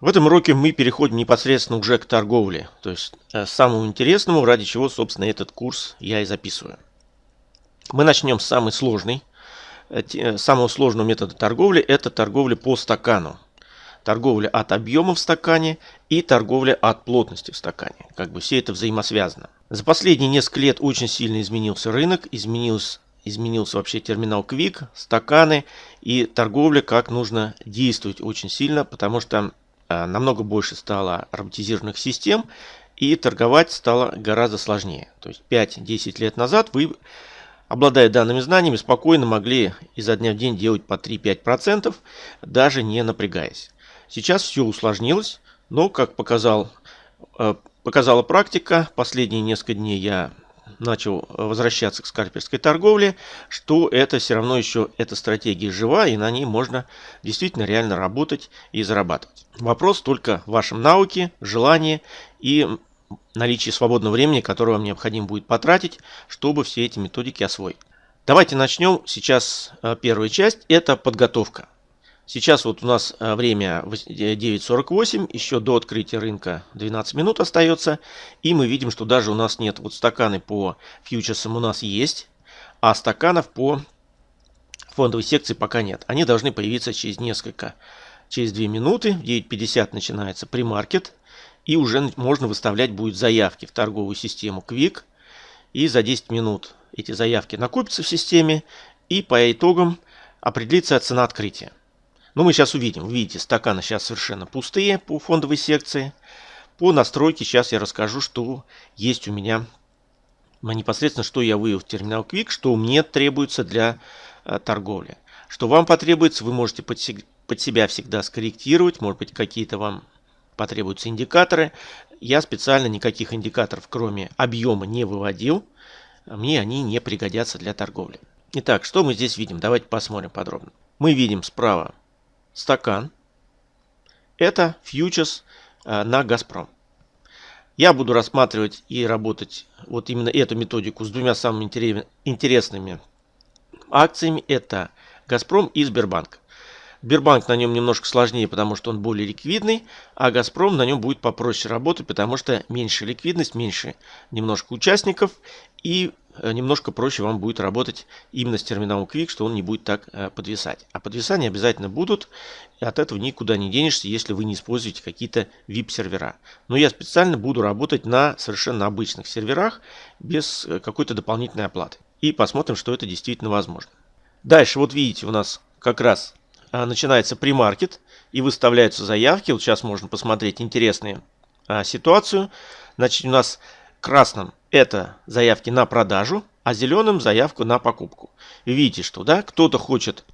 В этом уроке мы переходим непосредственно уже к торговле, то есть э, самому интересному, ради чего, собственно, этот курс я и записываю. Мы начнем с самой сложной, э, э, самого сложного метода торговли, это торговля по стакану. Торговля от объема в стакане и торговля от плотности в стакане. Как бы все это взаимосвязано. За последние несколько лет очень сильно изменился рынок, изменился, изменился вообще терминал Quick, стаканы и торговля, как нужно действовать очень сильно, потому что намного больше стало роботизированных систем и торговать стало гораздо сложнее. То есть 5-10 лет назад вы обладая данными знаниями, спокойно могли изо дня в день делать по 3-5%, даже не напрягаясь. Сейчас все усложнилось, но, как показал, э, показала практика, последние несколько дней я начал возвращаться к скальперской торговле, что это все равно еще эта стратегия жива, и на ней можно действительно реально работать и зарабатывать. Вопрос только в вашем навыке, желании и наличие свободного времени, которое вам необходимо будет потратить, чтобы все эти методики освоить. Давайте начнем. Сейчас э, первая часть – это подготовка. Сейчас вот у нас э, время 9.48, еще до открытия рынка 12 минут остается. И мы видим, что даже у нас нет, вот стаканы по фьючерсам у нас есть, а стаканов по фондовой секции пока нет. Они должны появиться через несколько, через 2 минуты. В 9.50 начинается премаркет. И уже можно выставлять будет заявки в торговую систему Quick. И за 10 минут эти заявки накопятся в системе. И по итогам определится цена открытия. Ну, мы сейчас увидим. Видите, стаканы сейчас совершенно пустые по фондовой секции. По настройке сейчас я расскажу, что есть у меня непосредственно, что я вывел в терминал Quick, что мне требуется для э, торговли. Что вам потребуется, вы можете под, под себя всегда скорректировать. Может быть, какие-то вам потребуются индикаторы. Я специально никаких индикаторов, кроме объема, не выводил. Мне они не пригодятся для торговли. Итак, что мы здесь видим? Давайте посмотрим подробно. Мы видим справа стакан. Это фьючерс э, на Газпром. Я буду рассматривать и работать вот именно эту методику с двумя самыми интересными акциями. Это Газпром и Сбербанк. Сбербанк на нем немножко сложнее, потому что он более ликвидный, а Газпром на нем будет попроще работать, потому что меньше ликвидность, меньше немножко участников и немножко проще вам будет работать именно с терминалом Quick, что он не будет так э, подвисать. А подвисания обязательно будут, и от этого никуда не денешься, если вы не используете какие-то VIP-сервера. Но я специально буду работать на совершенно обычных серверах, без э, какой-то дополнительной оплаты. И посмотрим, что это действительно возможно. Дальше, вот видите, у нас как раз начинается премаркет и выставляются заявки. Вот сейчас можно посмотреть интересную ситуацию. Значит, у нас красным это заявки на продажу, а зеленым заявку на покупку. Видите, что да, кто-то хочет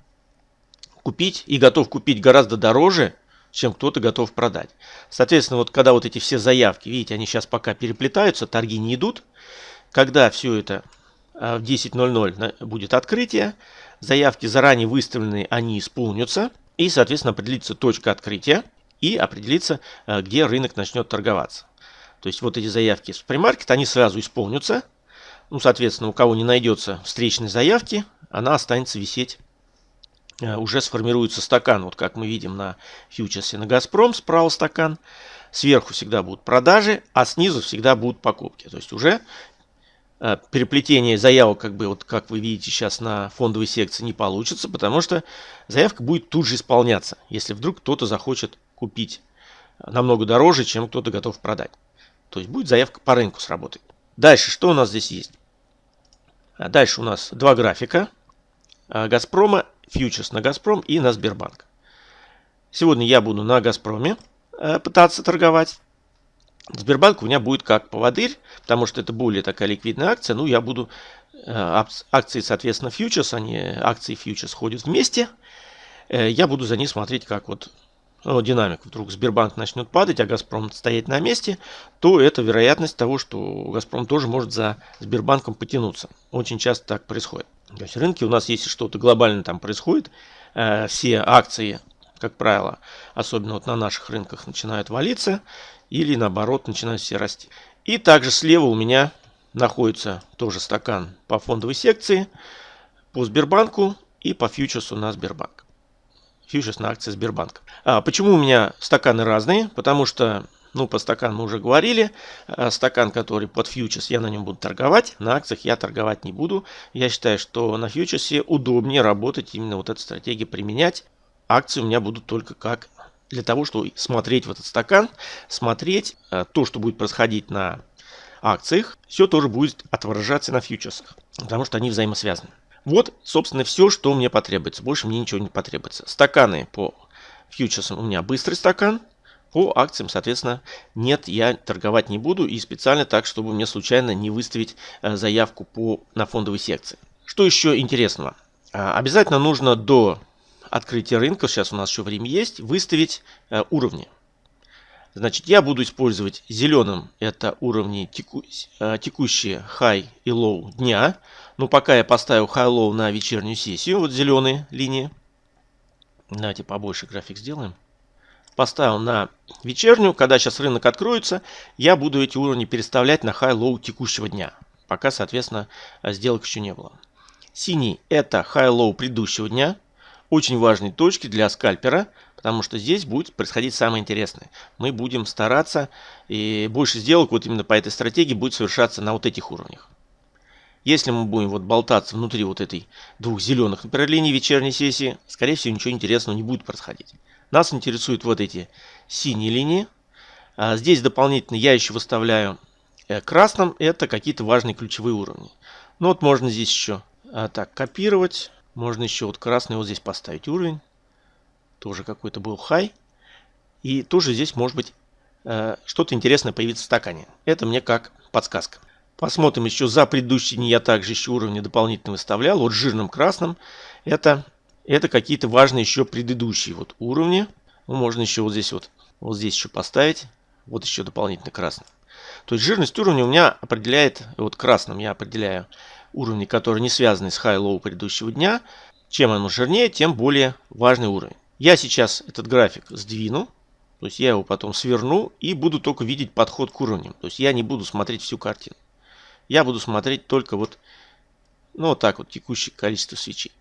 купить и готов купить гораздо дороже, чем кто-то готов продать. Соответственно, вот когда вот эти все заявки, видите, они сейчас пока переплетаются, торги не идут. Когда все это а, в 10.00 будет открытие, заявки заранее выставленные, они исполнятся. И, соответственно, определится точка открытия и определится, э, где рынок начнет торговаться. То есть вот эти заявки с премаркет, они сразу исполнятся. Ну, соответственно, у кого не найдется встречной заявки, она останется висеть. Э, уже сформируется стакан, вот как мы видим на фьючерсе на Газпром, справа стакан. Сверху всегда будут продажи, а снизу всегда будут покупки. То есть уже Э, переплетение заявок, как бы вот как вы видите сейчас на фондовой секции, не получится, потому что заявка будет тут же исполняться, если вдруг кто-то захочет купить намного дороже, чем кто-то готов продать. То есть будет заявка по рынку сработать. Дальше, что у нас здесь есть? А дальше у нас два графика. А, Газпрома, фьючерс на Газпром и на Сбербанк. Сегодня я буду на Газпроме э, пытаться торговать. Сбербанк у меня будет как поводырь, потому что это более такая ликвидная акция. Ну, я буду... Акции, соответственно, фьючерс, они акции фьючерс ходят вместе. Э, я буду за ней смотреть, как вот ну, динамик вдруг Сбербанк начнет падать, а Газпром стоять на месте, то это вероятность того, что Газпром тоже может за Сбербанком потянуться. Очень часто так происходит. То есть рынки у нас, если что-то глобально там происходит, э, все акции, как правило, особенно вот на наших рынках, начинают валиться или наоборот начинают все расти. И также слева у меня находится тоже стакан по фондовой секции, по Сбербанку и по фьючерсу на Сбербанк. Фьючерс на акции Сбербанка. А почему у меня стаканы разные? Потому что ну, по стакану мы уже говорили. А стакан, который под фьючерс, я на нем буду торговать. На акциях я торговать не буду. Я считаю, что на фьючерсе удобнее работать, именно вот эту стратегию применять. Акции у меня будут только как для того, чтобы смотреть в этот стакан, смотреть э, то, что будет происходить на акциях, все тоже будет отображаться на фьючерсах, потому что они взаимосвязаны. Вот, собственно, все, что мне потребуется. Больше мне ничего не потребуется. Стаканы по фьючерсам у меня быстрый стакан. По акциям, соответственно, нет, я торговать не буду. И специально так, чтобы мне случайно не выставить э, заявку по, на фондовой секции. Что еще интересного? А, обязательно нужно до открытия рынка, сейчас у нас еще время есть, выставить э, уровни. Значит, я буду использовать зеленым, это уровни теку, э, текущие high и low дня. Но пока я поставил high low на вечернюю сессию, вот зеленые линии. Давайте побольше график сделаем. Поставил на вечернюю, когда сейчас рынок откроется, я буду эти уровни переставлять на high low текущего дня. Пока, соответственно, сделок еще не было. Синий это high low предыдущего дня очень важные точки для скальпера, потому что здесь будет происходить самое интересное. Мы будем стараться, и больше сделок вот именно по этой стратегии будет совершаться на вот этих уровнях. Если мы будем вот болтаться внутри вот этой двух зеленых, например, вечерней сессии, скорее всего ничего интересного не будет происходить. Нас интересуют вот эти синие линии. А здесь дополнительно я еще выставляю э, красным, это какие-то важные ключевые уровни. Ну вот можно здесь еще а, так копировать можно еще вот красный вот здесь поставить уровень. Тоже какой-то был хай. И тоже здесь может быть э, что-то интересное появится в стакане. Это мне как подсказка. Посмотрим еще за предыдущие дни я также еще уровни дополнительно выставлял. Вот жирным красным это, это какие-то важные еще предыдущие вот уровни. Ну, можно еще вот здесь вот, вот здесь еще поставить. Вот еще дополнительно красным. То есть жирность уровня у меня определяет, вот красным я определяю уровни, которые не связаны с high-low предыдущего дня. Чем оно жирнее, тем более важный уровень. Я сейчас этот график сдвину, то есть я его потом сверну и буду только видеть подход к уровням. То есть я не буду смотреть всю картину. Я буду смотреть только вот, ну вот так вот, текущее количество свечей.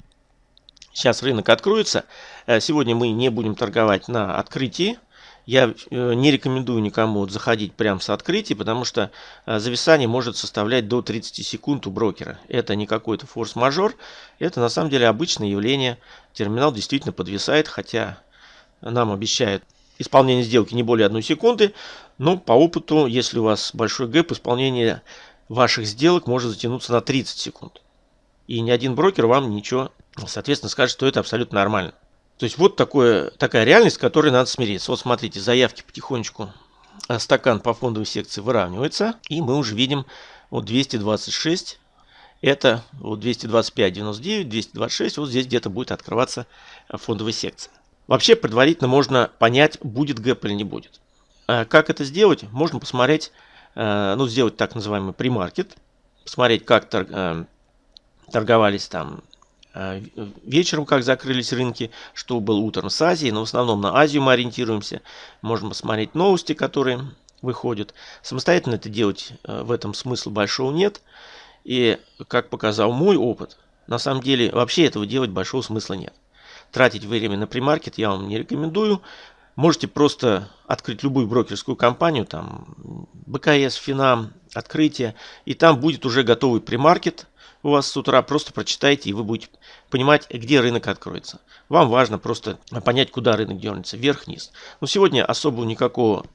Сейчас рынок откроется. Э, сегодня мы не будем торговать на открытии. Я э, не рекомендую никому заходить прямо с открытия, потому что э, зависание может составлять до 30 секунд у брокера. Это не какой-то форс-мажор, это на самом деле обычное явление. Терминал действительно подвисает, хотя нам обещают исполнение сделки не более 1 секунды. Но по опыту, если у вас большой гэп, исполнение ваших сделок может затянуться на 30 секунд. И ни один брокер вам ничего, соответственно, скажет, что это абсолютно нормально. То есть вот такое, такая реальность, с которой надо смириться. Вот смотрите, заявки потихонечку, а, стакан по фондовой секции выравнивается. И мы уже видим вот 226, это вот 225.99, 226, вот здесь где-то будет открываться а, фондовая секция. Вообще предварительно можно понять, будет гэп или не будет. А как это сделать? Можно посмотреть, ну сделать так называемый премаркет, посмотреть, как торговались там Э, вечером, как закрылись рынки, что было утром с Азией, но в основном на Азию мы ориентируемся. Можем посмотреть новости, которые выходят. Самостоятельно это делать э, в этом смысла большого нет. И, как показал мой опыт, на самом деле вообще этого делать большого смысла нет. Тратить время на премаркет я вам не рекомендую. Можете просто открыть любую брокерскую компанию, там БКС, Финам, Открытие, и там будет уже готовый премаркет, у вас с утра, просто прочитайте, и вы будете понимать, где рынок откроется. Вам важно просто понять, куда рынок дернется, вверх-вниз. Но сегодня особо никакого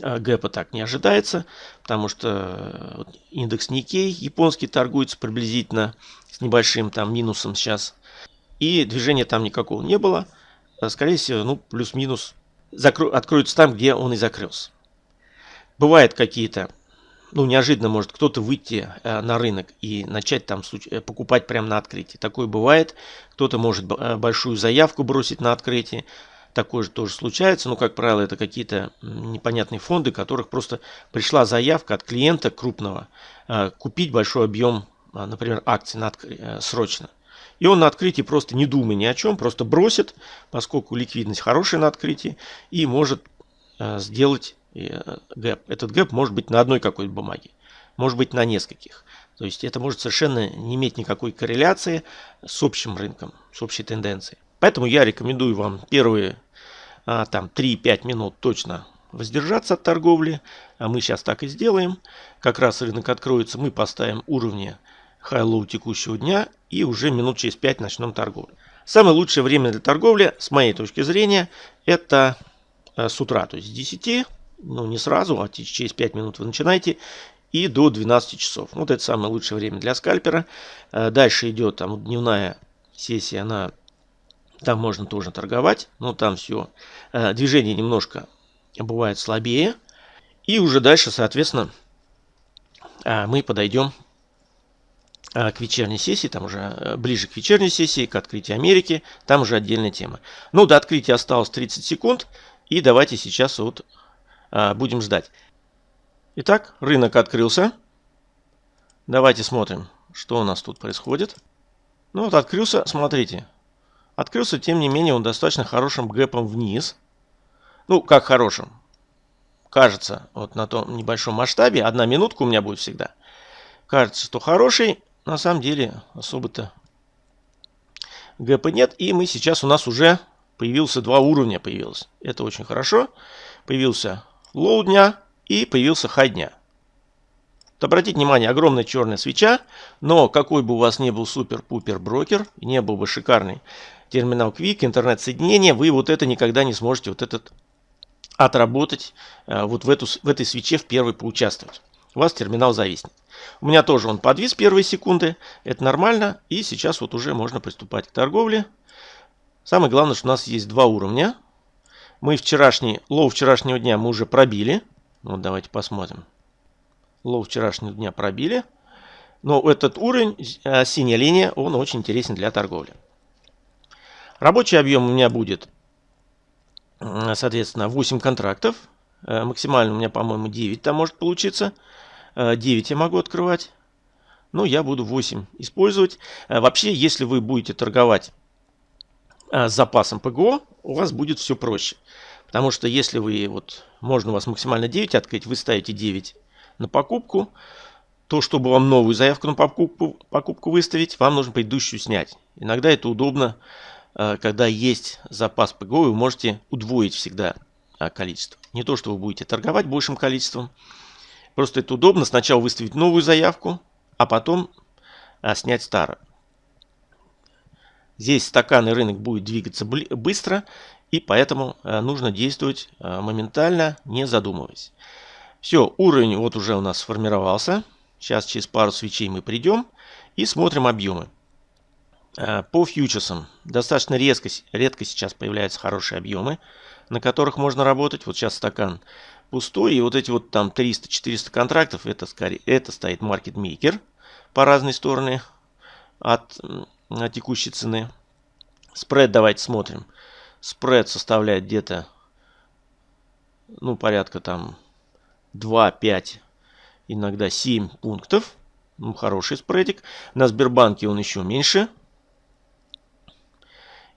э, гэпа так не ожидается, потому что э, индекс Никей японский торгуется приблизительно с небольшим там минусом сейчас. И движения там никакого не было. Э, скорее всего, ну, плюс-минус откроются там, где он и закрылся. Бывают какие-то ну, неожиданно может кто-то выйти э, на рынок и начать там э, покупать прямо на открытии. Такое бывает. Кто-то может э, большую заявку бросить на открытие. Такое же тоже случается, но, как правило, это какие-то непонятные фонды, которых просто пришла заявка от клиента крупного купить большой объем, например, акций на срочно. И он на открытии просто не думая ни о чем, просто бросит, поскольку ликвидность хорошая на открытии, и может сделать гэп. Этот гэп может быть на одной какой-то бумаге, может быть на нескольких. То есть это может совершенно не иметь никакой корреляции с общим рынком, с общей тенденцией. Поэтому я рекомендую вам первые а, там 3-5 минут точно воздержаться от торговли. А мы сейчас так и сделаем. Как раз рынок откроется, мы поставим уровни high-low текущего дня и уже минут через 5 начнем торговлю. Самое лучшее время для торговли, с моей точки зрения, это э, с утра, то есть с 10, ну не сразу, а через 5 минут вы начинаете, и до 12 часов. Вот это самое лучшее время для скальпера. Э, дальше идет там дневная сессия, она там можно тоже торговать, но там все э, движение немножко бывает слабее. И уже дальше, соответственно, мы подойдем к вечерней сессии, там уже э, ближе к вечерней сессии, к открытию Америки, там уже отдельная тема. Ну, до открытия осталось 30 секунд, и давайте сейчас вот будем ждать. Итак, рынок открылся. Давайте смотрим, что у нас тут происходит. Ну вот открылся, смотрите. Открылся, тем не менее, он достаточно хорошим гэпом вниз. Ну, как хорошим. Кажется, вот на том небольшом масштабе, одна минутка у меня будет всегда. Кажется, что хороший, на самом деле особо-то гэпа нет. И мы сейчас у нас уже появился два уровня появилось. Это очень хорошо. Появился лоу дня и появился хай дня. Вот обратите внимание, огромная черная свеча, но какой бы у вас ни был супер-пупер брокер, не был бы шикарный терминал Quick, интернет-соединение, вы вот это никогда не сможете вот этот отработать, э, вот в, эту, в этой свече в первой поучаствовать. У вас терминал зависнет. У меня тоже он подвис первые секунды. Это нормально. И сейчас вот уже можно приступать к торговле. Самое главное, что у нас есть два уровня. Мы вчерашний, лоу вчерашнего дня мы уже пробили. Вот давайте посмотрим. Лоу вчерашнего дня пробили. Но этот уровень, э, синяя линия, он очень интересен для торговли. Рабочий объем у меня будет, соответственно, 8 контрактов. Э, максимально у меня, по-моему, 9 там может получиться. 9 э, я могу открывать. Но я буду 8 использовать. Э, вообще, если вы будете торговать с запасом ПГО, у вас будет все проще. Потому что если вы, вот, можно у вас максимально 9 открыть, вы ставите 9 на покупку, то, чтобы вам новую заявку на покупку, покупку выставить, вам нужно предыдущую снять. Иногда это удобно, когда есть запас ПГО, вы можете удвоить всегда а, количество. Не то, что вы будете торговать большим количеством. Просто это удобно. Сначала выставить новую заявку, а потом а, снять старую. Здесь стаканный рынок будет двигаться быстро, и поэтому а, нужно действовать а, моментально, не задумываясь. Все, уровень вот уже у нас сформировался. Сейчас через пару свечей мы придем и смотрим объемы. А, по фьючерсам достаточно резко, редко сейчас появляются хорошие объемы на которых можно работать. Вот сейчас стакан пустой. И вот эти вот там 300-400 контрактов, это, скорее, это стоит маркетмейкер по разные стороны от текущей цены. Спред давайте смотрим. Спред составляет где-то, ну, порядка там 2-5, иногда 7 пунктов. Ну, хороший спредик. На Сбербанке он еще меньше.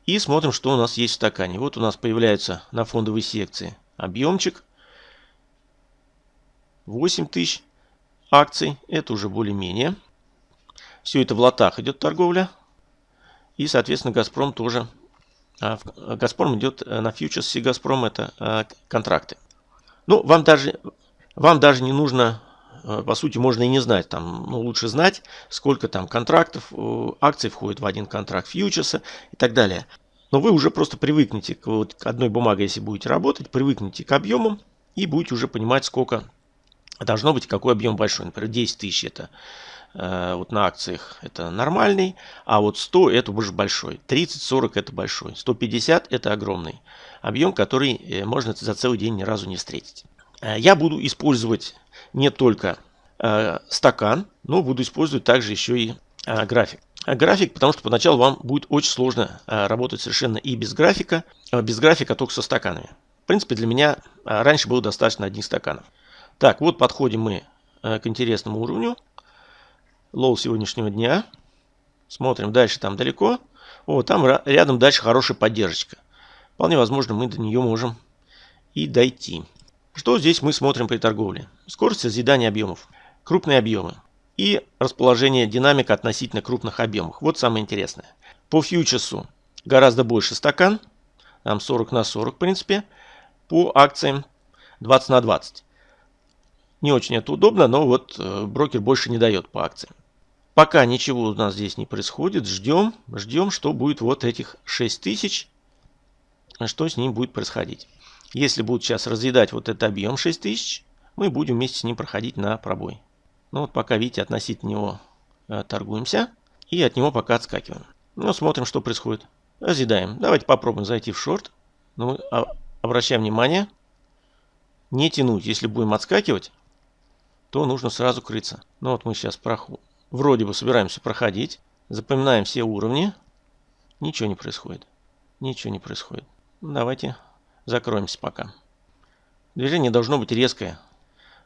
И смотрим, что у нас есть в стакане. Вот у нас появляется на фондовой секции объемчик. 8 тысяч акций. Это уже более-менее. Все это в лотах идет торговля. И, соответственно, Газпром тоже. А, Газпром идет э, на фьючерсе Газпром. Это а, контракты. Ну, вам даже, вам даже не нужно, э, по сути, можно и не знать. Там, ну, лучше знать, сколько там контрактов, э, акций входит в один контракт фьючерса и так далее. Но вы уже просто привыкнете к, вот, к одной бумаге, если будете работать, привыкнете к объемам и будете уже понимать, сколько должно быть, какой объем большой. Например, 10 тысяч это э, вот на акциях это нормальный, а вот 100 это уже большой, 30-40 это большой, 150 это огромный объем, который э, можно за целый день ни разу не встретить. Э, я буду использовать не только э, стакан, но буду использовать также еще и э, график график, потому что поначалу вам будет очень сложно работать совершенно и без графика, без графика только со стаканами. В принципе, для меня раньше было достаточно одних стаканов. Так, вот подходим мы к интересному уровню. Лоу сегодняшнего дня. Смотрим дальше, там далеко. О, там рядом дальше хорошая поддержка. Вполне возможно, мы до нее можем и дойти. Что здесь мы смотрим при торговле? Скорость созидания объемов. Крупные объемы и расположение динамика относительно крупных объемов. Вот самое интересное. По фьючерсу гораздо больше стакан. Там 40 на 40, в принципе. По акциям 20 на 20. Не очень это удобно, но вот э, брокер больше не дает по акциям. Пока ничего у нас здесь не происходит, ждем, ждем, что будет вот этих 6000, что с ним будет происходить. Если будет сейчас разъедать вот этот объем 6000, мы будем вместе с ним проходить на пробой. Ну вот пока, видите, относительно него э, торгуемся и от него пока отскакиваем. Ну, смотрим, что происходит. Разъедаем. Давайте попробуем зайти в шорт. Ну, а, обращаем внимание, не тянуть. Если будем отскакивать, то нужно сразу крыться. Ну вот мы сейчас проход... вроде бы собираемся проходить. Запоминаем все уровни. Ничего не происходит. Ничего не происходит. Давайте закроемся пока. Движение должно быть резкое.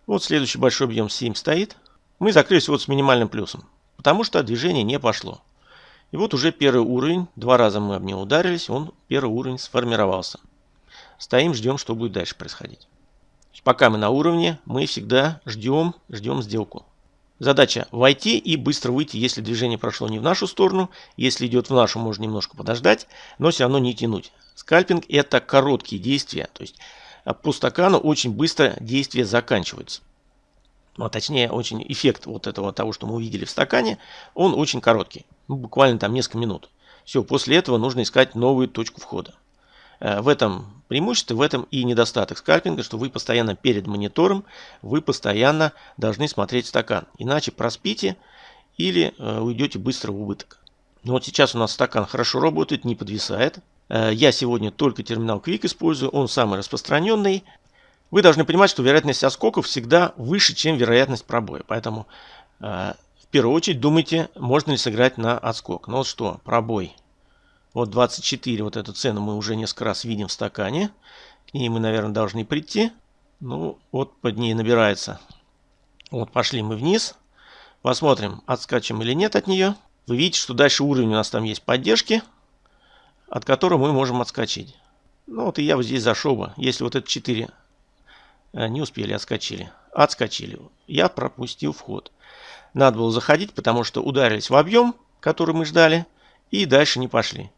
Вот следующий большой объем 7 стоит. Мы закрылись вот с минимальным плюсом. Потому что движение не пошло. И вот уже первый уровень. Два раза мы об него ударились. Он первый уровень сформировался. Стоим, ждем, что будет дальше происходить. Пока мы на уровне, мы всегда ждем, ждем сделку. Задача войти и быстро выйти, если движение прошло не в нашу сторону. Если идет в нашу, можно немножко подождать, но все равно не тянуть. Скальпинг это короткие действия, то есть по стакану очень быстро действия заканчиваются. Ну, а точнее, очень эффект вот этого того, что мы увидели в стакане, он очень короткий, ну, буквально там несколько минут. Все, после этого нужно искать новую точку входа. Э, в этом преимущество, в этом и недостаток скальпинга, что вы постоянно перед монитором, вы постоянно должны смотреть стакан. Иначе проспите или э, уйдете быстро в убыток. Но вот сейчас у нас стакан хорошо работает, не подвисает. Э, я сегодня только терминал Quick использую, он самый распространенный. Вы должны понимать, что вероятность оскоков всегда выше, чем вероятность пробоя. Поэтому в первую очередь думайте, можно ли сыграть на отскок. Ну вот что, пробой вот 24, вот эту цену мы уже несколько раз видим в стакане. К ней мы, наверное, должны прийти. Ну, вот под ней набирается. Вот пошли мы вниз. Посмотрим, отскачем или нет от нее. Вы видите, что дальше уровень у нас там есть поддержки, от которого мы можем отскочить. Ну вот и я вот здесь зашел бы. Если вот это 4 э, не успели, отскочили. Отскочили. Я пропустил вход. Надо было заходить, потому что ударились в объем, который мы ждали, и дальше не пошли.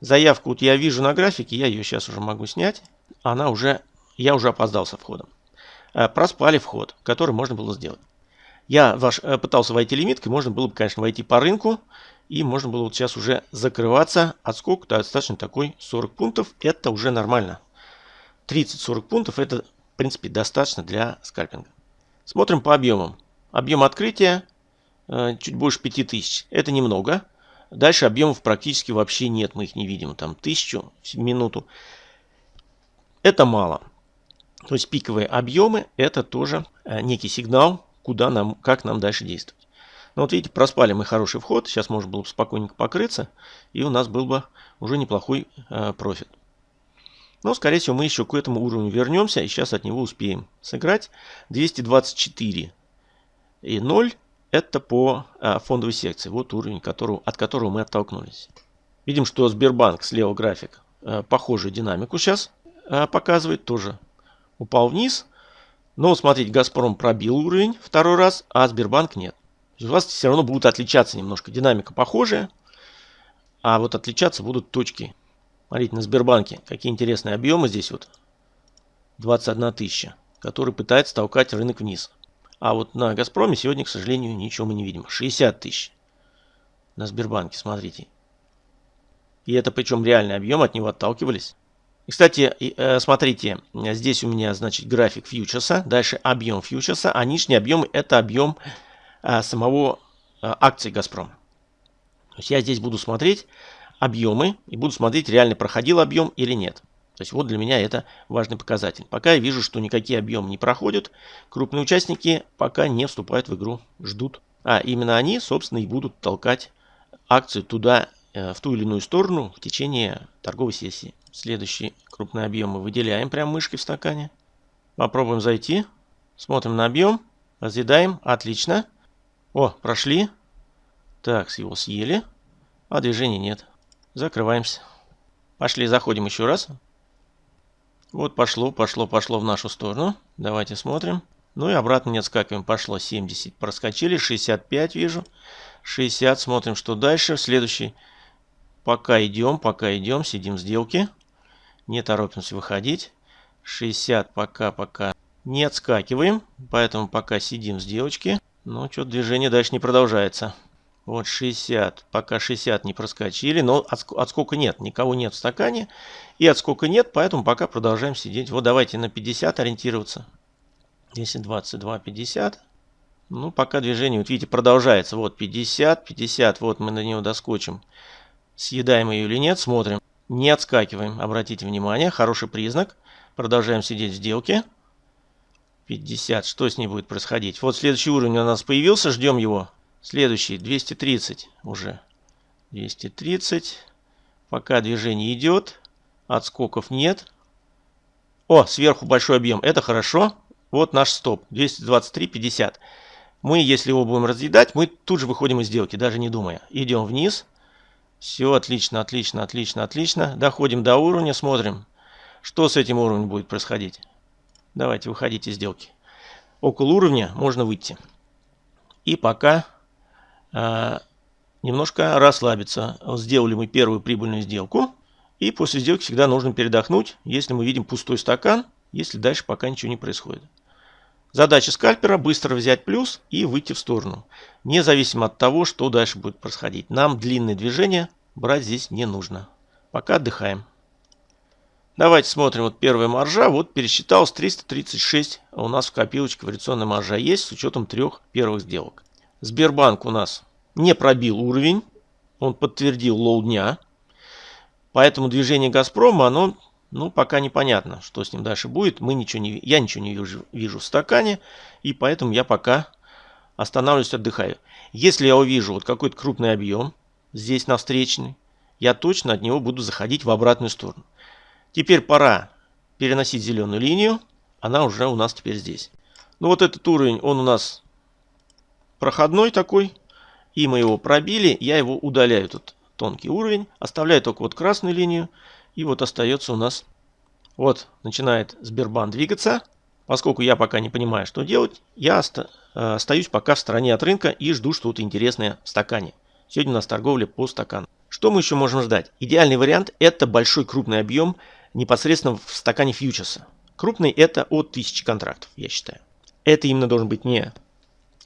Заявку вот я вижу на графике, я ее сейчас уже могу снять. Она уже, я уже опоздал со входом. Э, проспали вход, который можно было сделать. Я ваш, э, пытался войти лимиткой, можно было бы, конечно, войти по рынку. И можно было вот сейчас уже закрываться. Отскок -то достаточно такой 40 пунктов. Это уже нормально. 30-40 пунктов это, в принципе, достаточно для скальпинга. Смотрим по объемам. Объем открытия э, чуть больше 5000. Это немного. Дальше объемов практически вообще нет, мы их не видим. Там тысячу в минуту. Это мало. То есть пиковые объемы это тоже э, некий сигнал, куда нам, как нам дальше действовать. Ну вот видите, проспали мы хороший вход. Сейчас можно было бы спокойненько покрыться. И у нас был бы уже неплохой э, профит. Но, скорее всего, мы еще к этому уровню вернемся. И сейчас от него успеем сыграть. 224 и 0 это по а, фондовой секции. Вот уровень, которого, от которого мы оттолкнулись. Видим, что Сбербанк, слева график, а, похожую динамику сейчас а, показывает. Тоже упал вниз. Но смотрите, Газпром пробил уровень второй раз, а Сбербанк нет. У вас все равно будут отличаться немножко. Динамика похожая, а вот отличаться будут точки. Смотрите, на Сбербанке какие интересные объемы здесь вот. 21 тысяча, который пытается толкать рынок вниз. А вот на Газпроме сегодня, к сожалению, ничего мы не видим. 60 тысяч на Сбербанке, смотрите. И это причем реальный объем, от него отталкивались. И, кстати, э, смотрите, здесь у меня, значит, график фьючерса, дальше объем фьючерса, а нижний объем это объем а, самого а, акции Газпром. То есть я здесь буду смотреть объемы и буду смотреть, реально проходил объем или нет. То есть вот для меня это важный показатель. Пока я вижу, что никакие объемы не проходят, крупные участники пока не вступают в игру, ждут. А именно они, собственно, и будут толкать акцию туда, э, в ту или иную сторону в течение торговой сессии. Следующий крупный объем мы выделяем прям мышкой в стакане. Попробуем зайти. Смотрим на объем. Разъедаем. Отлично. О, прошли. Так, его съели. А движения нет. Закрываемся. Пошли, заходим еще раз. Вот пошло, пошло, пошло в нашу сторону. Давайте смотрим. Ну и обратно не отскакиваем. Пошло 70. Проскочили. 65 вижу. 60. Смотрим, что дальше. Следующий пока идем, пока идем, сидим в сделке. Не торопимся выходить. 60 пока, пока не отскакиваем, поэтому пока сидим в сделочке. Но что-то движение дальше не продолжается. Вот 60, пока 60 не проскочили, но отскока нет, никого нет в стакане. И отскока нет, поэтому пока продолжаем сидеть. Вот давайте на 50 ориентироваться. 10, 22, 50. Ну, пока движение, вот видите, продолжается. Вот 50, 50, вот мы на него доскочим. Съедаем ее или нет, смотрим. Не отскакиваем, обратите внимание, хороший признак. Продолжаем сидеть в сделке. 50, что с ней будет происходить? Вот следующий уровень у нас появился, ждем его. Следующий, 230 уже. 230. Пока движение идет, отскоков нет. О, сверху большой объем, это хорошо. Вот наш стоп, 223.50. Мы, если его будем разъедать, мы тут же выходим из сделки, даже не думая. Идем вниз. Все, отлично, отлично, отлично, отлично. Доходим до уровня, смотрим, что с этим уровнем будет происходить. Давайте выходите из сделки. Около уровня можно выйти. И пока немножко расслабиться. Сделали мы первую прибыльную сделку. И после сделки всегда нужно передохнуть, если мы видим пустой стакан, если дальше пока ничего не происходит. Задача скальпера быстро взять плюс и выйти в сторону. Независимо от того, что дальше будет происходить. Нам длинные движения брать здесь не нужно. Пока отдыхаем. Давайте смотрим. Вот первая маржа. Вот пересчиталось 336 у нас в копилочке вариационная маржа есть с учетом трех первых сделок. Сбербанк у нас не пробил уровень. Он подтвердил лоу дня. Поэтому движение Газпрома, оно ну, пока непонятно, что с ним дальше будет. Мы ничего не, я ничего не вижу, вижу в стакане, и поэтому я пока останавливаюсь, отдыхаю. Если я увижу вот какой-то крупный объем здесь на встречный, я точно от него буду заходить в обратную сторону. Теперь пора переносить зеленую линию. Она уже у нас теперь здесь. Ну вот этот уровень, он у нас проходной такой. И мы его пробили. Я его удаляю, тут тонкий уровень. Оставляю только вот красную линию. И вот остается у нас, вот начинает Сбербанк двигаться. Поскольку я пока не понимаю, что делать, я оста э, остаюсь пока в стороне от рынка и жду что-то интересное в стакане. Сегодня у нас торговля по стакану. Что мы еще можем ждать? Идеальный вариант это большой крупный объем непосредственно в стакане фьючерса. Крупный это от 1000 контрактов, я считаю. Это именно должен быть не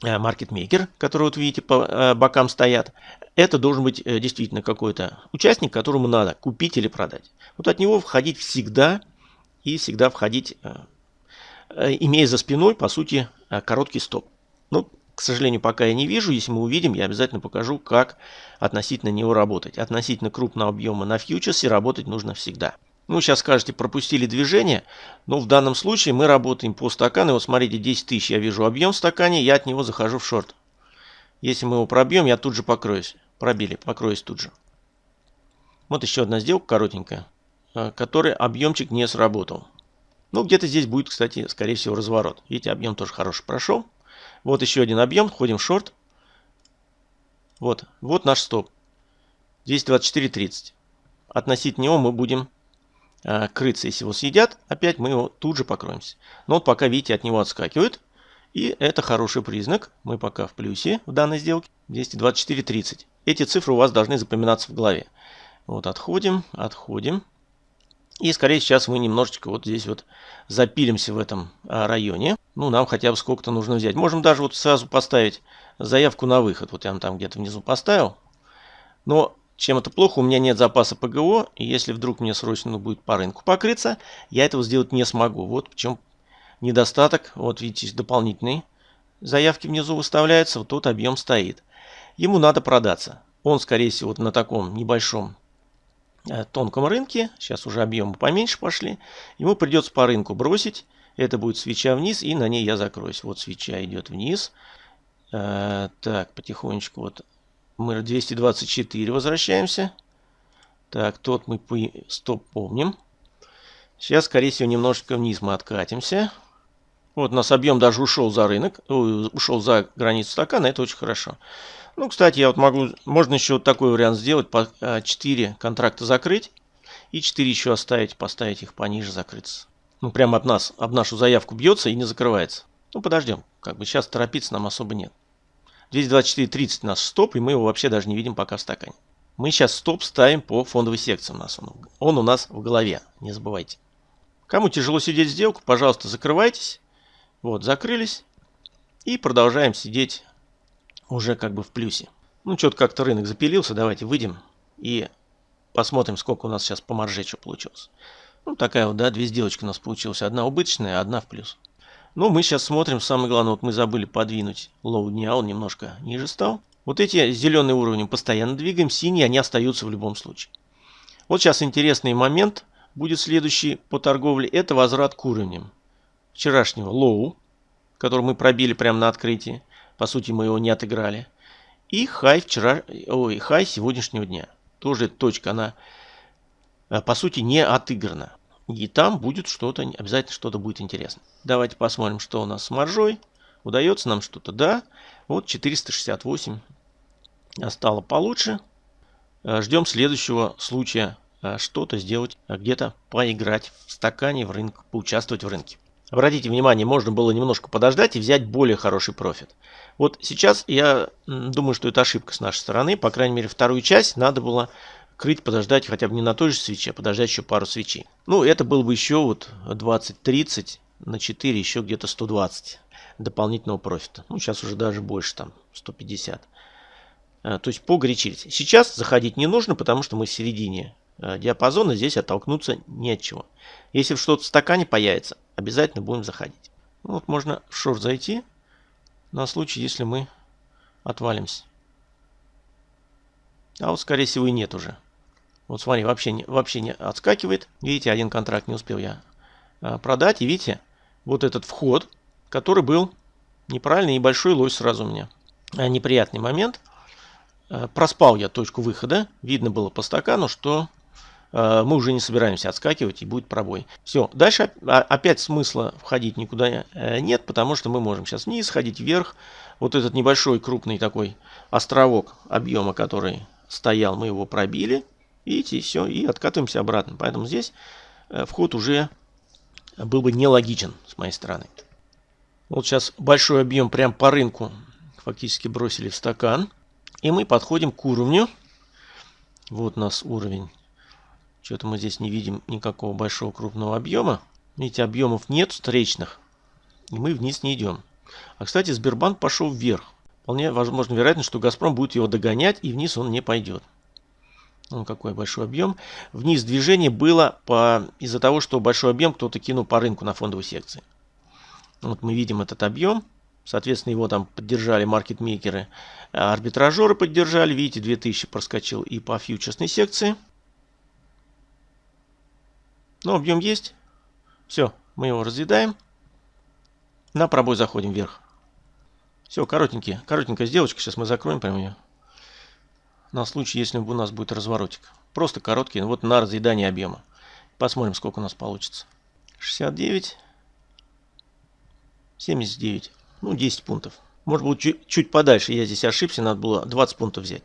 маркетмейкер, который вот видите по э, бокам стоят, это должен быть э, действительно какой-то участник, которому надо купить или продать. Вот от него входить всегда и всегда входить, э, имея за спиной, по сути, короткий стоп. Но, к сожалению, пока я не вижу. Если мы увидим, я обязательно покажу, как относительно него работать. Относительно крупного объема на фьючерсе работать нужно всегда. Ну, сейчас скажете, пропустили движение, но в данном случае мы работаем по стакану. Вот смотрите, 10 тысяч я вижу объем в стакане, я от него захожу в шорт. Если мы его пробьем, я тут же покроюсь. Пробили, покроюсь тут же. Вот еще одна сделка коротенькая, э, которой объемчик не сработал. Ну, где-то здесь будет, кстати, скорее всего, разворот. Видите, объем тоже хороший прошел. Вот еще один объем, входим в шорт. Вот, вот наш стоп. 224.30. Относительно него мы будем крыться, если его съедят, опять мы его тут же покроемся. Но вот пока, видите, от него отскакивают. И это хороший признак. Мы пока в плюсе в данной сделке. 224.30. Эти цифры у вас должны запоминаться в голове. Вот отходим, отходим. И скорее сейчас мы немножечко вот здесь вот запилимся в этом а, районе. Ну, нам хотя бы сколько-то нужно взять. Можем даже вот сразу поставить заявку на выход. Вот я там где-то внизу поставил. Но чем это плохо? У меня нет запаса ПГО, и если вдруг мне срочно будет по рынку покрыться, я этого сделать не смогу. Вот в чем недостаток. Вот видите, дополнительные заявки внизу выставляются, вот тут объем стоит. Ему надо продаться. Он, скорее всего, вот на таком небольшом э, тонком рынке, сейчас уже объемы поменьше пошли, ему придется по рынку бросить. Это будет свеча вниз, и на ней я закроюсь. Вот свеча идет вниз. Э, так, потихонечку вот мы 224 возвращаемся. Так, тот мы стоп помним. Сейчас, скорее всего, немножечко вниз мы откатимся. Вот у нас объем даже ушел за рынок, ушел за границу стакана, это очень хорошо. Ну, кстати, я вот могу, можно еще вот такой вариант сделать, по 4 а, контракта закрыть и 4 еще оставить, поставить их пониже, закрыться. Ну, прямо от нас, об нашу заявку бьется и не закрывается. Ну, подождем, как бы сейчас торопиться нам особо нет. 224.30 наш стоп, и мы его вообще даже не видим пока в стакане. Мы сейчас стоп ставим по фондовой секции у нас. Он, он у нас в голове, не забывайте. Кому тяжело сидеть сделку, пожалуйста, закрывайтесь. Вот, закрылись. И продолжаем сидеть уже как бы в плюсе. Ну, что-то как-то рынок запилился. Давайте выйдем и посмотрим, сколько у нас сейчас по марже что получилось. Ну, такая вот, да, две сделочки у нас получилось. Одна убыточная, одна в плюс. Ну, мы сейчас смотрим, самое главное, вот мы забыли подвинуть лоу дня, он немножко ниже стал. Вот эти зеленые уровни постоянно двигаем, синие, они остаются в любом случае. Вот сейчас интересный момент будет следующий по торговле, это возврат к уровням вчерашнего лоу, который мы пробили прямо на открытии. По сути, мы его не отыграли. И хай вчера, ой, хай сегодняшнего дня. Тоже точка, она э, по сути не отыграна. И там будет что-то, обязательно что-то будет интересно. Давайте посмотрим, что у нас с маржой. Удается нам что-то? Да. Вот 468 стало получше. Э, ждем следующего случая э, что-то сделать, где-то поиграть в стакане, в рынок, поучаствовать в рынке. Обратите внимание, можно было немножко подождать и взять более хороший профит. Вот сейчас я думаю, что это ошибка с нашей стороны. По крайней мере, вторую часть надо было крыть, подождать хотя бы не на той же свече, а подождать еще пару свечей. Ну, это было бы еще вот 20-30 на 4, еще где-то 120 дополнительного профита. Ну, сейчас уже даже больше, там, 150. А, то есть погорячились. Сейчас заходить не нужно, потому что мы в середине а, диапазона, здесь оттолкнуться не чего. Если что-то в стакане появится, обязательно будем заходить. Ну, вот можно в шорт зайти на случай, если мы отвалимся. А вот, скорее всего, и нет уже. Вот смотри, вообще не, вообще не отскакивает. Видите, один контракт не успел я а, продать. И видите, вот этот вход, который был неправильный и большой лось сразу у меня. А, неприятный момент. А, проспал я точку выхода. Видно было по стакану, что мы уже не собираемся отскакивать и будет пробой. Все, дальше опять смысла входить никуда э, нет, потому что мы можем сейчас вниз, ходить вверх. Вот этот небольшой крупный такой островок объема, который стоял, мы его пробили. Видите, и все, и откатываемся обратно. Поэтому здесь э, вход уже был бы нелогичен с моей стороны. Вот сейчас большой объем прям по рынку фактически бросили в стакан. И мы подходим к уровню. Вот у нас уровень. Что-то мы здесь не видим никакого большого крупного объема. Видите, объемов нет встречных. И мы вниз не идем. А, кстати, Сбербанк пошел вверх. Вполне возможно, вероятно, что Газпром будет его догонять, и вниз он не пойдет. Вон какой большой объем. Вниз движение было из-за того, что большой объем кто-то кинул по рынку на фондовой секции. Вот мы видим этот объем. Соответственно, его там поддержали маркетмейкеры, а арбитражеры поддержали. Видите, 2000 проскочил и по фьючерсной секции. Но объем есть. Все, мы его разъедаем. На пробой заходим вверх. Все, коротенькие, коротенькая сделочка. Сейчас мы закроем прям ее на случай, если у нас будет разворотик. Просто короткий, вот на разъедание объема. Посмотрим, сколько у нас получится. 69, 79, ну 10 пунктов. Может быть чуть, чуть подальше, я здесь ошибся, надо было 20 пунктов взять.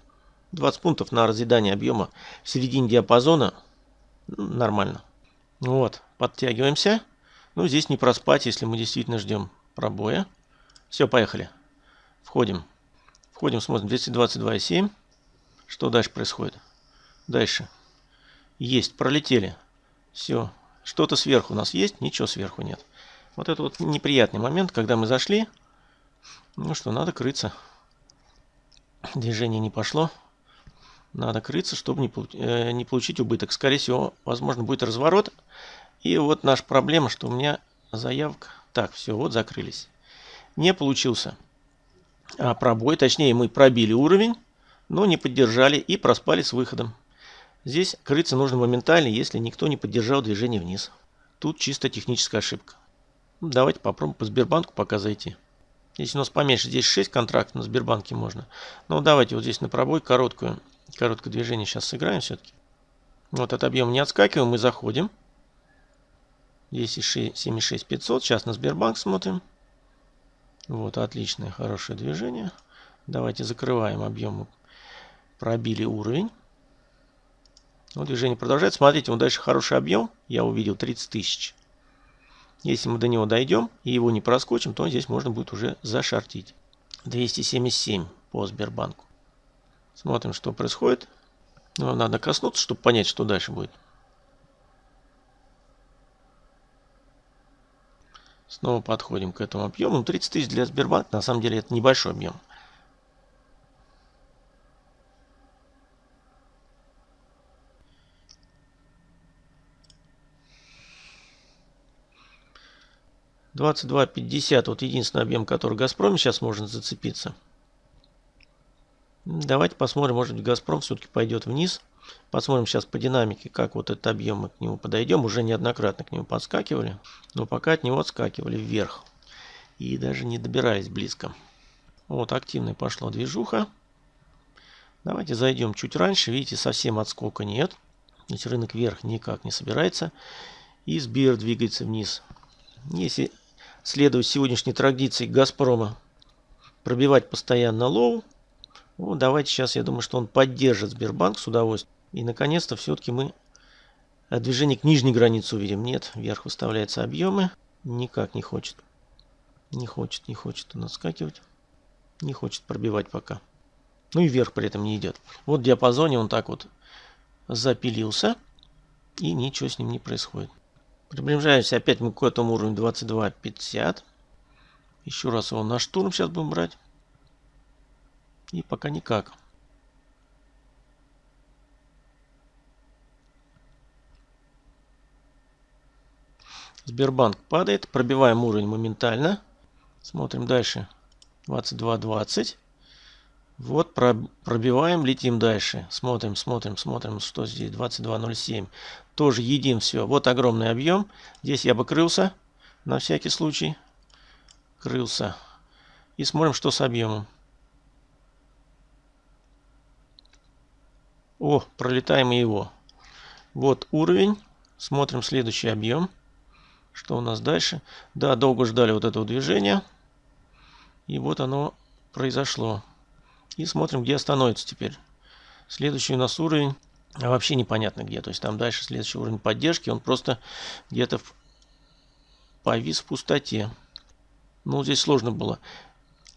20 пунктов на разъедание объема в середине диапазона ну, нормально. Вот, подтягиваемся. Ну, здесь не проспать, если мы действительно ждем пробоя. Все, поехали. Входим. Входим, смотрим 222,7. Что дальше происходит? Дальше. Есть, пролетели. Все. Что-то сверху у нас есть? Ничего сверху нет. Вот это вот неприятный момент, когда мы зашли. Ну что, надо крыться. Движение не пошло. Надо крыться, чтобы не, э, не получить убыток. Скорее всего, возможно, будет разворот. И вот наша проблема, что у меня заявка... Так, все, вот закрылись. Не получился а пробой. Точнее, мы пробили уровень но не поддержали и проспали с выходом. Здесь крыться нужно моментально, если никто не поддержал движение вниз. Тут чисто техническая ошибка. Ну, давайте попробуем по Сбербанку пока зайти. Если у нас поменьше, здесь 6 контрактов на Сбербанке можно. Ну давайте вот здесь на пробой короткую, короткое движение сейчас сыграем все-таки. Вот от объема не отскакиваем, мы заходим. Здесь 76500, сейчас на Сбербанк смотрим. Вот, отличное, хорошее движение. Давайте закрываем объем Пробили уровень. Вот движение продолжается. Смотрите, вот дальше хороший объем. Я увидел 30 тысяч. Если мы до него дойдем и его не проскочим, то здесь можно будет уже зашортить. 277 по Сбербанку. Смотрим, что происходит. Ну, надо коснуться, чтобы понять, что дальше будет. Снова подходим к этому объему. 30 тысяч для Сбербанка, на самом деле, это небольшой объем. Двадцать два пятьдесят. Вот единственный объем, который Газпром сейчас может зацепиться. Давайте посмотрим, может быть Газпром все-таки пойдет вниз. Посмотрим сейчас по динамике, как вот этот объем мы к нему подойдем. Уже неоднократно к нему подскакивали, но пока от него отскакивали вверх. И даже не добирались близко. Вот активная пошла движуха. Давайте зайдем чуть раньше. Видите, совсем отскока нет. Есть рынок вверх никак не собирается. И Сбер двигается вниз. Если следовать сегодняшней традиции Газпрома, пробивать постоянно лоу, ну, давайте сейчас, я думаю, что он поддержит Сбербанк с удовольствием. И, наконец-то, все-таки мы движение к нижней границе увидим. Нет, вверх выставляются объемы. Никак не хочет. Не хочет, не хочет он отскакивать. Не хочет пробивать пока. Ну и вверх при этом не идет. Вот в диапазоне он так вот запилился. И ничего с ним не происходит. Приближаемся опять мы к этому уровню 22.50. Еще раз его на штурм сейчас будем брать. И пока никак. Сбербанк падает. Пробиваем уровень моментально. Смотрим дальше. 22.20. Вот пробиваем, летим дальше. Смотрим, смотрим, смотрим, что здесь. 22.07. Тоже едим все. Вот огромный объем. Здесь я бы крылся. На всякий случай. Крылся. И смотрим, что с объемом. О, пролетаем его. Вот уровень. Смотрим следующий объем. Что у нас дальше? Да, долго ждали вот этого движения. И вот оно произошло. И смотрим, где остановится теперь. Следующий у нас уровень. А вообще непонятно где. То есть там дальше следующий уровень поддержки. Он просто где-то повис в пустоте. Ну, здесь сложно было.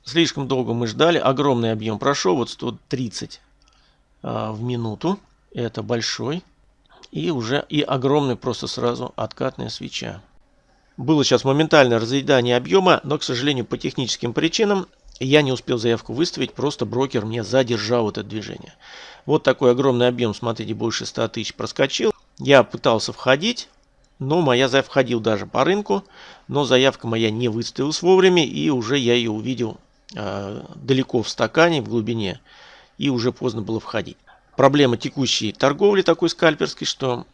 Слишком долго мы ждали. Огромный объем прошел. Вот 130 а, в минуту. Это большой. И уже и огромный просто сразу откатная свеча. Было сейчас моментальное разъедание объема, но, к сожалению, по техническим причинам я не успел заявку выставить, просто брокер мне задержал это движение. Вот такой огромный объем, смотрите, больше 100 тысяч проскочил. Я пытался входить, но моя заявка входил даже по рынку, но заявка моя не выставилась вовремя, и уже я ее увидел э, далеко в стакане, в глубине и уже поздно было входить. Проблема текущей торговли такой скальперской, что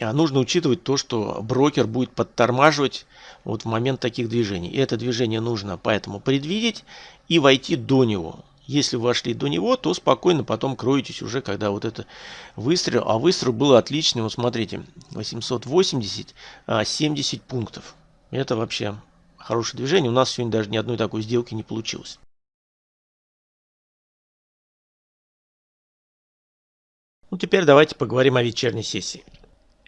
а, нужно учитывать то, что брокер будет подтормаживать вот в момент таких движений. И это движение нужно поэтому предвидеть и войти до него. Если вы вошли до него, то спокойно потом кроетесь уже, когда вот это выстрел. А выстрел был отличный. Вот смотрите, 880, 70 а, пунктов. Это вообще хорошее движение. У нас сегодня даже ни одной такой сделки не получилось. Ну, теперь давайте поговорим о вечерней сессии.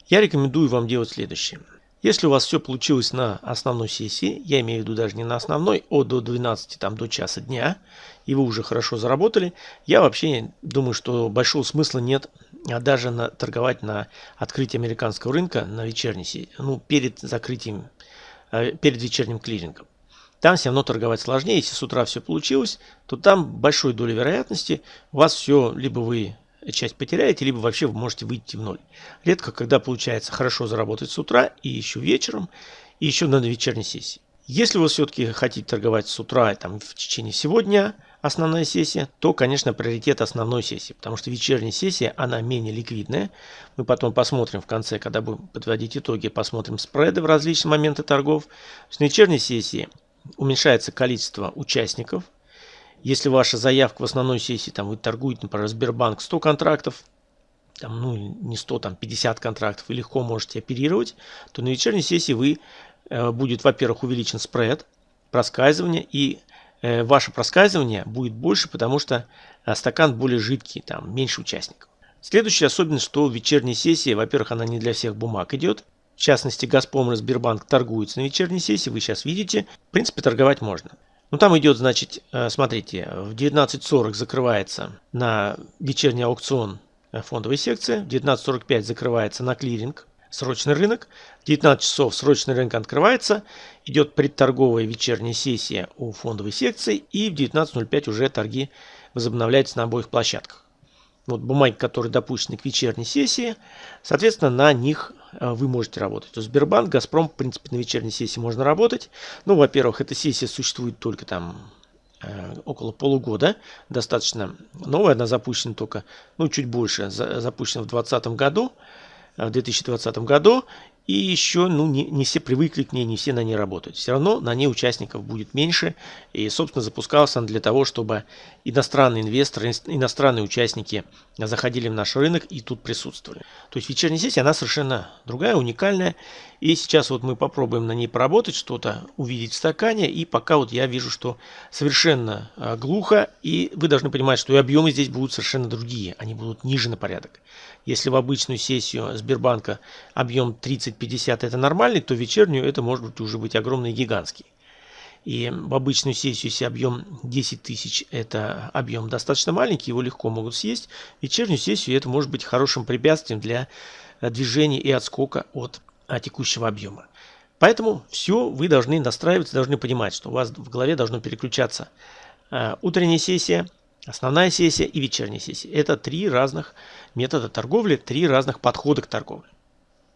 Я рекомендую вам делать следующее. Если у вас все получилось на основной сессии, я имею в виду даже не на основной, а до 12, там, до часа дня, и вы уже хорошо заработали, я вообще думаю, что большого смысла нет а даже на, торговать на открытии американского рынка на вечерней сессии, ну, перед закрытием, э, перед вечерним клирингом. Там все равно торговать сложнее. Если с утра все получилось, то там большой долей вероятности у вас все, либо вы часть потеряете, либо вообще вы можете выйти в ноль. Редко, когда получается хорошо заработать с утра и еще вечером, и еще на вечерней сессии. Если вы все-таки хотите торговать с утра там, в течение всего дня, основная сессия, то, конечно, приоритет основной сессии, потому что вечерняя сессия, она менее ликвидная. Мы потом посмотрим в конце, когда будем подводить итоги, посмотрим спреды в различные моменты торгов. В вечерней сессии уменьшается количество участников, если ваша заявка в основной сессии, там вы торгуете, например, Сбербанк 100 контрактов, там, ну не 100, там 50 контрактов, вы легко можете оперировать, то на вечерней сессии вы э, будет, во-первых, увеличен спред, проскальзывание, и э, ваше проскальзывание будет больше, потому что э, стакан более жидкий, там меньше участников. Следующая особенность, что вечерняя сессия, во-первых, она не для всех бумаг идет. В частности, Газпром и Сбербанк торгуются на вечерней сессии, вы сейчас видите. В принципе, торговать можно. Ну, там идет, значит, э, смотрите, в 19.40 закрывается на вечерний аукцион фондовой секции. В 19.45 закрывается на клиринг срочный рынок. В 19 часов срочный рынок открывается, идет предторговая вечерняя сессия у фондовой секции и в 19.05 уже торги возобновляются на обоих площадках. Вот бумаги, которые допущены к вечерней сессии, соответственно, на них э, вы можете работать. Есть Сбербанк, Газпром, в принципе, на вечерней сессии можно работать. Ну, во-первых, эта сессия существует только там э, около полугода, достаточно новая, она запущена только, ну, чуть больше, запущена в 2020 году. Э, в 2020 году. И еще ну, не, не все привыкли к ней, не все на ней работают. Все равно на ней участников будет меньше. И, собственно, запускался он для того, чтобы иностранные инвесторы, иностранные участники заходили в наш рынок и тут присутствовали. То есть вечерняя сессия, она совершенно другая, уникальная. И сейчас вот мы попробуем на ней поработать, что-то увидеть в стакане. И пока вот я вижу, что совершенно э, глухо. И вы должны понимать, что и объемы здесь будут совершенно другие. Они будут ниже на порядок. Если в обычную сессию Сбербанка объем 30-50 это нормальный, то вечернюю это может быть уже быть огромный гигантский. И в обычную сессию, если объем 10 тысяч, это объем достаточно маленький, его легко могут съесть. Вечернюю сессию это может быть хорошим препятствием для э, движения и отскока от а, текущего объема. Поэтому все вы должны настраиваться, должны понимать, что у вас в голове должно переключаться э, утренняя сессия, Основная сессия и вечерняя сессия. Это три разных метода торговли, три разных подхода к торговле.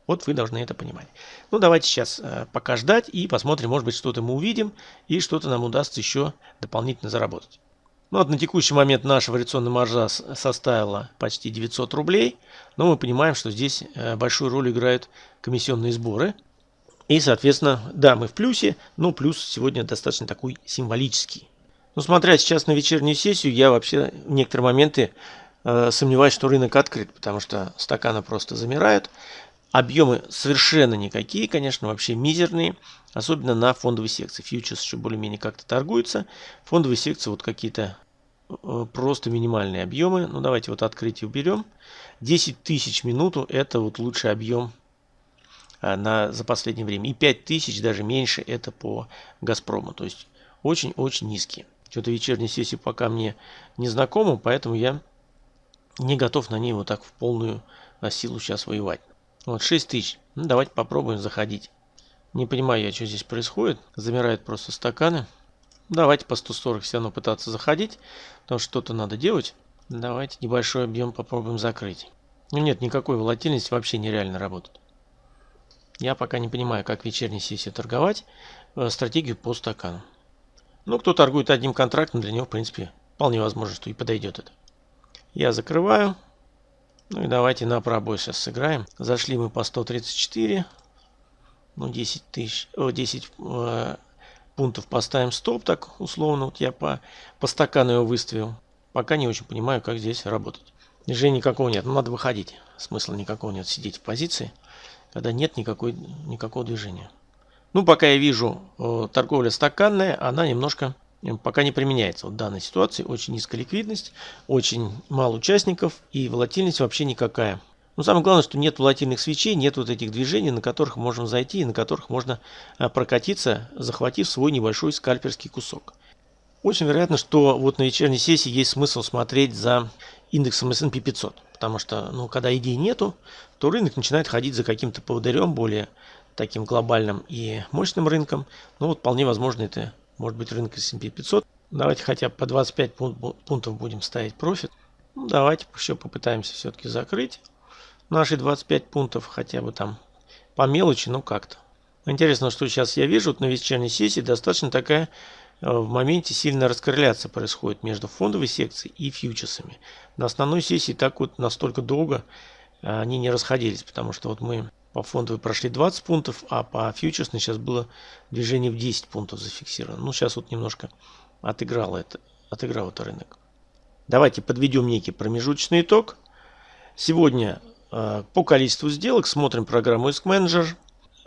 Вот вы должны это понимать. Ну, давайте сейчас э, пока ждать и посмотрим, может быть, что-то мы увидим и что-то нам удастся еще дополнительно заработать. Ну, вот на текущий момент наша вариационная маржа составила почти 900 рублей, но мы понимаем, что здесь э, большую роль играют комиссионные сборы. И, соответственно, да, мы в плюсе, но плюс сегодня достаточно такой символический. Но смотря сейчас на вечернюю сессию, я вообще в некоторые моменты э, сомневаюсь, что рынок открыт, потому что стаканы просто замирают. Объемы совершенно никакие, конечно, вообще мизерные, особенно на фондовой секции. Фьючерс еще более-менее как-то торгуются. Фондовые секции вот какие-то э, просто минимальные объемы. Ну давайте вот открытие уберем. 10 тысяч минуту это вот лучший объем э, на, за последнее время. И 5 тысяч даже меньше это по Газпрому. То есть очень-очень низкие. Что-то вечерняя сессия пока мне не знакома, поэтому я не готов на ней вот так в полную силу сейчас воевать. Вот 6 тысяч. Ну, давайте попробуем заходить. Не понимаю я, что здесь происходит. Замирают просто стаканы. Давайте по 140 все равно пытаться заходить, потому что что-то надо делать. Давайте небольшой объем попробуем закрыть. Ну нет, никакой волатильности вообще нереально работает. Я пока не понимаю, как вечерней сессии торговать. Э, стратегию по стакану. Ну, кто торгует одним контрактом, для него, в принципе, вполне возможно, что и подойдет это. Я закрываю. Ну и давайте на пробой сейчас сыграем. Зашли мы по 134. Ну, 10 тысяч, о, 10 э, пунктов поставим стоп, так условно. Вот я по, по стакану его выставил. Пока не очень понимаю, как здесь работать. Движения никакого нет. Ну, надо выходить. Смысла никакого нет сидеть в позиции, когда нет никакой, никакого движения. Ну, пока я вижу э, торговля стаканная, она немножко пока не применяется. В данной ситуации очень низкая ликвидность, очень мало участников и волатильность вообще никакая. Но самое главное, что нет волатильных свечей, нет вот этих движений, на которых можем зайти и на которых можно э, прокатиться, захватив свой небольшой скальперский кусок. Очень вероятно, что вот на вечерней сессии есть смысл смотреть за индексом S&P 500. Потому что, ну, когда идей нету, то рынок начинает ходить за каким-то поводырем более таким глобальным и мощным рынком. Ну вот вполне возможно это может быть рынок S&P 500. Давайте хотя бы по 25 пунктов будем ставить профит. Ну, давайте еще попытаемся все-таки закрыть наши 25 пунктов хотя бы там по мелочи, ну как-то. Интересно, что сейчас я вижу вот на вечерней сессии достаточно такая э, в моменте сильная раскорреляция происходит между фондовой секцией и фьючерсами. На основной сессии так вот настолько долго э, они не расходились, потому что вот мы по фондовой прошли 20 пунктов, а по фьючерсной сейчас было движение в 10 пунктов зафиксировано. Ну, сейчас вот немножко отыграл это, отыграл это рынок. Давайте подведем некий промежуточный итог. Сегодня э, по количеству сделок смотрим программу Risk Manager.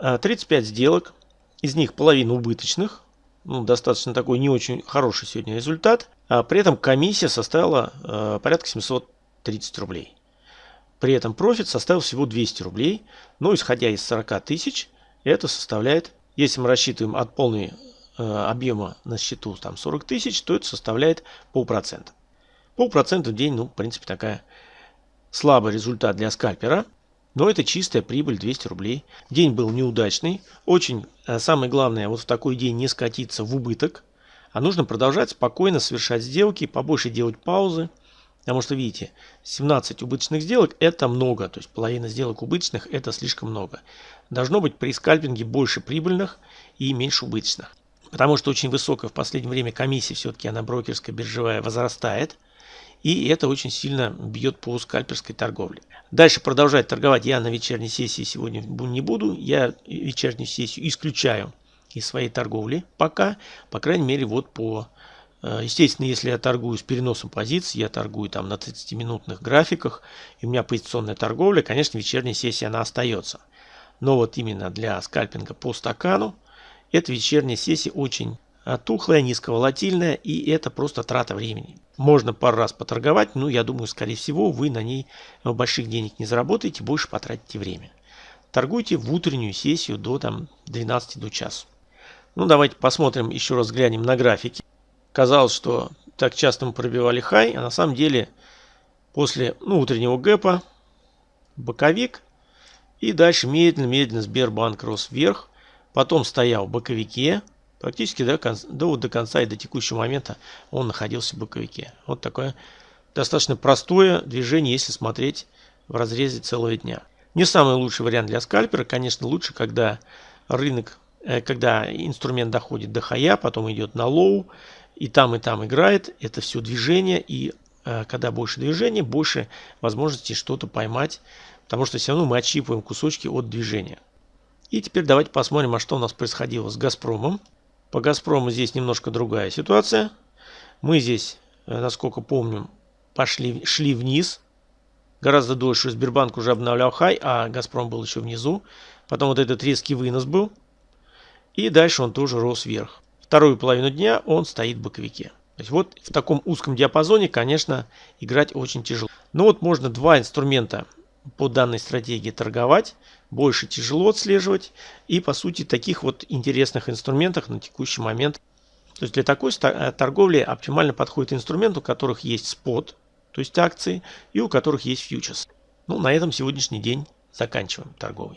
Э, 35 сделок, из них половина убыточных. Ну, достаточно такой не очень хороший сегодня результат. А при этом комиссия составила э, порядка 730 рублей. При этом профит составил всего 200 рублей, но исходя из 40 тысяч, это составляет, если мы рассчитываем от полной э, объема на счету там 40 тысяч, то это составляет полпроцента. Полпроцента в день, ну, в принципе, такая слабый результат для скальпера. Но это чистая прибыль 200 рублей. День был неудачный. Очень э, самое главное вот в такой день не скатиться в убыток. А нужно продолжать спокойно совершать сделки, побольше делать паузы. Потому что, видите, 17 убыточных сделок это много. То есть половина сделок убыточных это слишком много. Должно быть при скальпинге больше прибыльных и меньше убыточных. Потому что очень высокая в последнее время комиссия все-таки она брокерская, биржевая возрастает. И это очень сильно бьет по скальперской торговле. Дальше продолжать торговать я на вечерней сессии сегодня не буду. Я вечернюю сессию исключаю из своей торговли пока. По крайней мере вот по... Э, естественно, если я торгую с переносом позиций, я торгую там на 30-минутных графиках, и у меня позиционная торговля, конечно, вечерняя сессия она остается. Но вот именно для скальпинга по стакану, эта вечерняя сессия очень а, тухлая, низковолатильная, и это просто трата времени. Можно пару раз поторговать, но я думаю, скорее всего, вы на ней больших денег не заработаете, больше потратите время. Торгуйте в утреннюю сессию до там, 12 до часу. Ну, давайте посмотрим, еще раз глянем на графики. Казалось, что так часто мы пробивали хай, а на самом деле после ну, утреннего гэпа боковик и дальше медленно-медленно Сбербанк рос вверх, потом стоял в боковике, Практически до, конца, до, до конца и до текущего момента он находился в боковике. Вот такое достаточно простое движение, если смотреть в разрезе целого дня. Не самый лучший вариант для скальпера. Конечно, лучше, когда рынок, э, когда инструмент доходит до хая, потом идет на лоу, и там, и там играет. Это все движение, и э, когда больше движения, больше возможности что-то поймать, потому что все равно мы отщипываем кусочки от движения. И теперь давайте посмотрим, а что у нас происходило с Газпромом. По Газпрому здесь немножко другая ситуация. Мы здесь, э, насколько помним, пошли, шли вниз. Гораздо дольше Сбербанк уже обновлял хай, а Газпром был еще внизу. Потом вот этот резкий вынос был. И дальше он тоже рос вверх. Вторую половину дня он стоит в боковике. То есть вот в таком узком диапазоне, конечно, играть очень тяжело. Но вот можно два инструмента по данной стратегии торговать, больше тяжело отслеживать. И по сути таких вот интересных инструментах на текущий момент. То есть для такой э, торговли оптимально подходит инструмент, у которых есть спот, то есть акции, и у которых есть фьючерс. Ну, на этом сегодняшний день заканчиваем торговый.